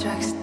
tracks